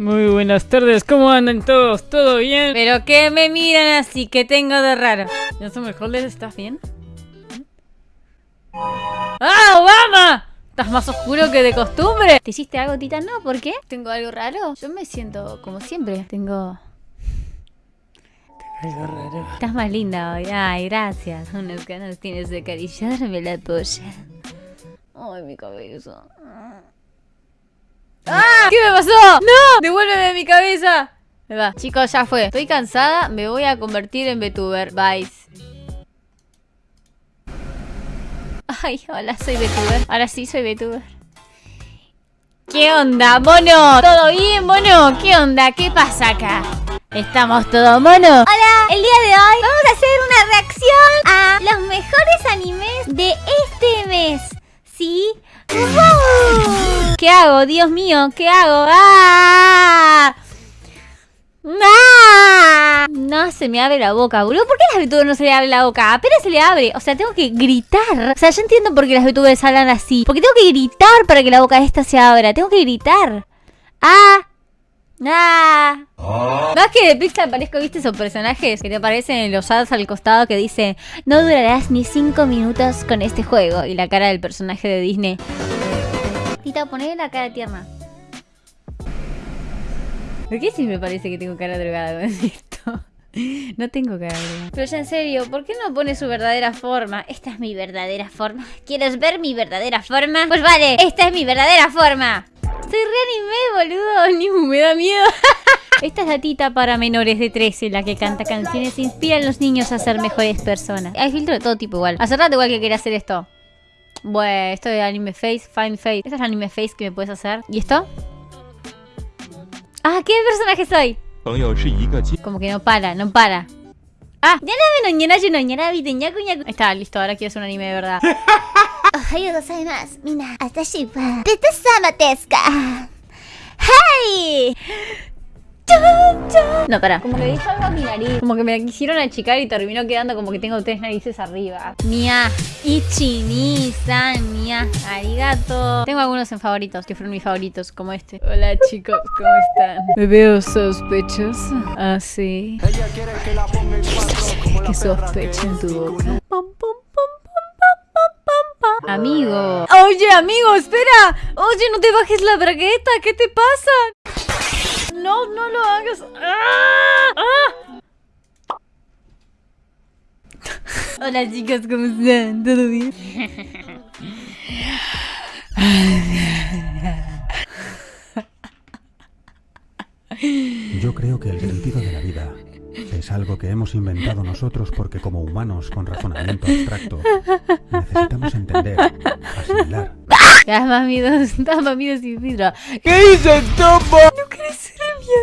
Muy buenas tardes, ¿cómo andan todos? ¿Todo bien? Pero que me miran así, que tengo de raro. ¿Ya son mejores? ¿Estás bien? ¡Ah, Obama! ¿Estás más oscuro que de costumbre? ¿Te hiciste algo, Tita? No, ¿por qué? ¿Tengo algo raro? Yo me siento como siempre. Tengo... Algo raro. Estás más linda hoy. Ay, gracias. Unas ganas tienes de acariciarme la polla. Ay, mi cabeza. ¡Ah! ¿Qué me pasó? ¡No! ¡Devuélveme mi cabeza! Me va. Chicos, ya fue. Estoy cansada, me voy a convertir en VTuber. Bye. Ay, hola, soy VTuber. Ahora sí soy VTuber. ¿Qué onda, mono? ¿Todo bien, mono? ¿Qué onda? ¿Qué pasa acá? ¿Estamos todos mono? Hola, el día de hoy vamos a hacer una reacción a los mejores animes de este mes. ¿Sí? ¿Qué hago? Dios mío, ¿qué hago? ¡Ah! ¡Ah! No se me abre la boca, boludo. ¿Por qué las VTubers no se le abre la boca? Apenas se le abre. O sea, tengo que gritar. O sea, yo entiendo por qué las VTubers hablan así. Porque tengo que gritar para que la boca esta se abra. Tengo que gritar. ¡Ah! ¡Ah! Más que de Pixar parezco, viste esos personajes que te aparecen en los ads al costado que dice No durarás ni 5 minutos con este juego. Y la cara del personaje de Disney. Tita, poné la cara tierna. ¿Por qué si me parece que tengo cara drogada con esto? No tengo cara drogada. Pero ya en serio, ¿por qué no pone su verdadera forma? Esta es mi verdadera forma. ¿Quieres ver mi verdadera forma? Pues vale, esta es mi verdadera forma. Soy reanimé, boludo. Ni me da miedo. Esta es la tita para menores de 13, la que canta canciones e inspira a los niños a ser mejores personas. Hay filtro de todo tipo igual. Hace igual que quería hacer esto. Bueno, esto de anime face, fine face. Esta es la anime face que me puedes hacer. ¿Y esto? Ah, ¿qué personaje soy? Como que no para, no para. Ah, ya no me no está, listo, ahora quiero hacer un anime de verdad. Ohayo gozaimasu. Mina, atashi wa ka? ¡Hey! No, para. Como que le algo a mi nariz. Como que me quisieron achicar y terminó quedando como que tengo tres narices arriba. Mia, Ichi, ni, san, mia, arigato. Tengo algunos en favoritos, que fueron mis favoritos, como este. Hola chicos, ¿cómo están? Me veo sospechoso. Ah, sí. ¿Qué sospecha en tu boca? Amigo. Oye, amigo, espera. Oye, no te bajes la bragueta. ¿Qué te pasa? No, no lo hagas. ¡Ah! ¡Ah! Hola chicos, ¿cómo están? ¿Todo bien? Yo creo que el sentido de la vida es algo que hemos inventado nosotros porque como humanos con razonamiento abstracto necesitamos entender, asimilar. Mamidos sin vidrio. ¿Qué dices, Topo?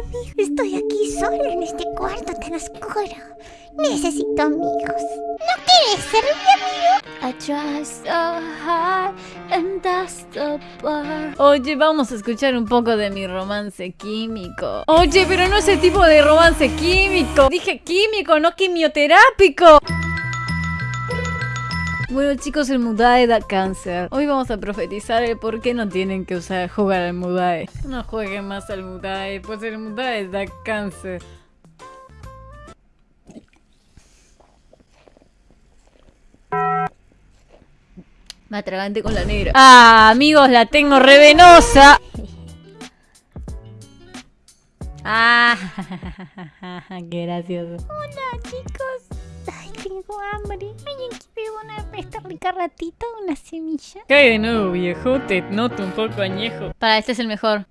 Amigo. Estoy aquí sola en este cuarto tan oscuro. Necesito amigos. ¿No quieres ser mi amigo? I try so hard and that's the part. Oye, vamos a escuchar un poco de mi romance químico. Oye, pero no ese tipo de romance químico. Dije químico, no quimioterápico. Bueno chicos, el Mudae da cáncer. Hoy vamos a profetizar el por qué no tienen que usar jugar al Mudae. No jueguen más al Mudae, pues el Mudae da cáncer. Me atragante con la negra. Ah, amigos, la tengo revenosa. Ah, qué gracioso. Hola, chicos. Tengo hambre. Ay, aquí veo una esta rica ratita, una semilla. ¿Qué hay de nuevo, viejo? Te noto un poco añejo. Para, este es el mejor.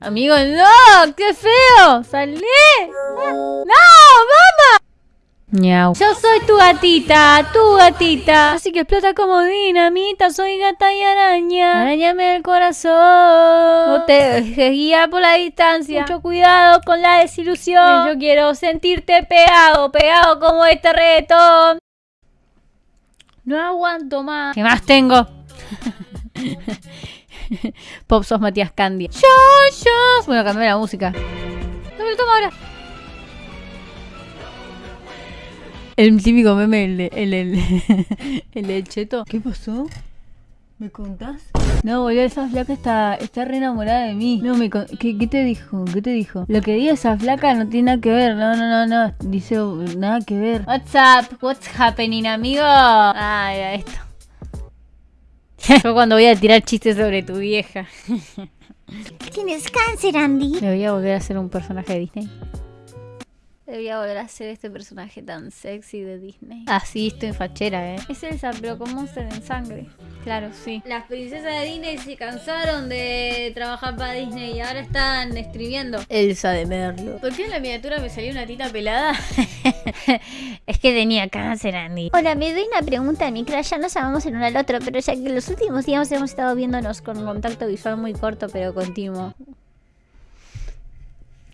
Amigo, no, qué feo. Salí. No. Yo soy tu gatita, tu gatita. Así que explota como dinamita. Soy gata y araña. Arañame el corazón. No te dejes guiar por la distancia. Mucho cuidado con la desilusión. Yo quiero sentirte pegado, pegado como este reggaetón. No aguanto más. ¿Qué más tengo? Pop sos Matías Candy. Yo, yo. Bueno, cambié la música. No me lo tomo ahora. El típico meme, el, de- el, el, cheto. ¿Qué pasó? ¿Me contás? No, boludo, esa flaca está, está re enamorada de mí. No, me con- ¿qué, ¿qué te dijo? ¿Qué te dijo? Lo que diga esa flaca no tiene nada que ver. No, no, no, no. Dice nada que ver. What's up? What's happening, amigo? Ah, era esto. Yo cuando voy a tirar chistes sobre tu vieja. Tienes cáncer, Andy. Debería volver a ser un personaje de Disney. Debería volver a ser este personaje tan sexy de Disney. Así estoy fachera, eh. Es Elsa, pero con Monster en sangre. Claro, sí. Las princesas de Disney se cansaron de trabajar para Disney y ahora están escribiendo. Elsa de Merlo. ¿Por qué en la miniatura me salió una tita pelada? es que tenía cáncer, Andy. Hola, me doy una pregunta de mi crush. Ya nos amamos el uno al otro, pero ya que los últimos días hemos estado viéndonos con Contacto visual muy corto pero continuo.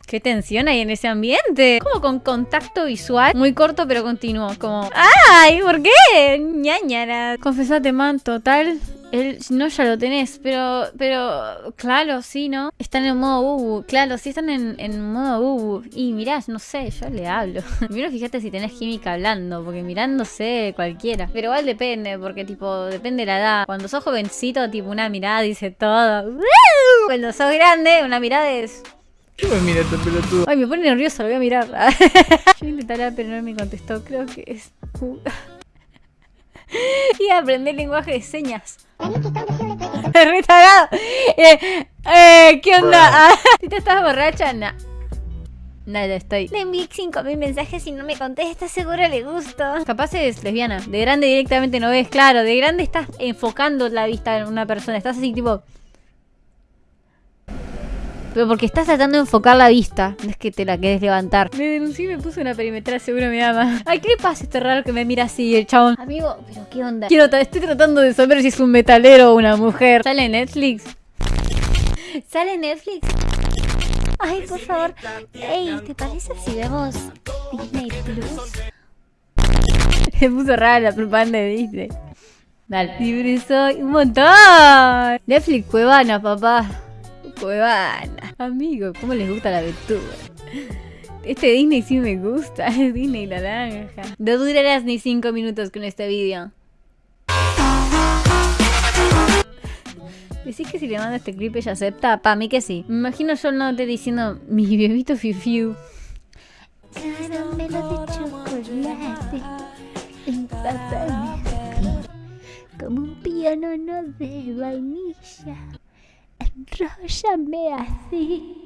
¿Qué tensión hay en ese ambiente? Como con contacto visual muy corto pero continuo. Como, ¡ay! ¿Por qué? ñañara. Confesate, man, total. Él, no, ya lo tenés, pero, pero, claro, sí, ¿no? Están en modo bubu, claro, sí están en, en modo bubu. Y mirás, no sé, yo le hablo. Primero fíjate si tenés química hablando, porque mirándose cualquiera. Pero igual depende, porque tipo, depende de la edad. Cuando sos jovencito, tipo, una mirada dice todo. Cuando sos grande, una mirada es... ¿Qué me mira este pelotudo? Ay, me pone nerviosa, lo voy a mirar. Yo intentaré, pero no me contestó. Creo que es. y aprender lenguaje de señas. Retagado. Eh, eh, ¿Qué onda? Ah, si te estás borracha, nah. Nada, estoy. Le envié 5000 mensajes y no me contesta. Seguro le gusto. Capaz es lesbiana. De grande directamente no ves, claro. De grande estás enfocando la vista en una persona. Estás así tipo. Pero porque estás tratando de enfocar la vista. No es que te la querés levantar. Me denuncié y me puse una perimetral, seguro me ama. Ay, ¿qué le pasa este raro que me mira así, el chabón? Amigo, pero ¿qué onda? Quiero estoy tratando de saber si es un metalero o una mujer. ¿Sale en Netflix? ¿Sale en Netflix? Ay, por favor. Ey, ¿te parece si vemos Disney Plus? Me puso rara la propaganda de Disney. Dale. Libre soy un montón. Netflix Cuevana, papá. Cuevana. Amigo, ¿cómo les gusta la aventura? Este Disney sí me gusta. Es Disney naranja. No durarás ni 5 minutos con este vídeo. ¿Decís que si le mando este clip ella acepta? Pa' mí que sí. Me imagino yo no te diciendo mi bebito fiu Caramelo de chocolate. Como un piano no de vainilla. Enróllame así.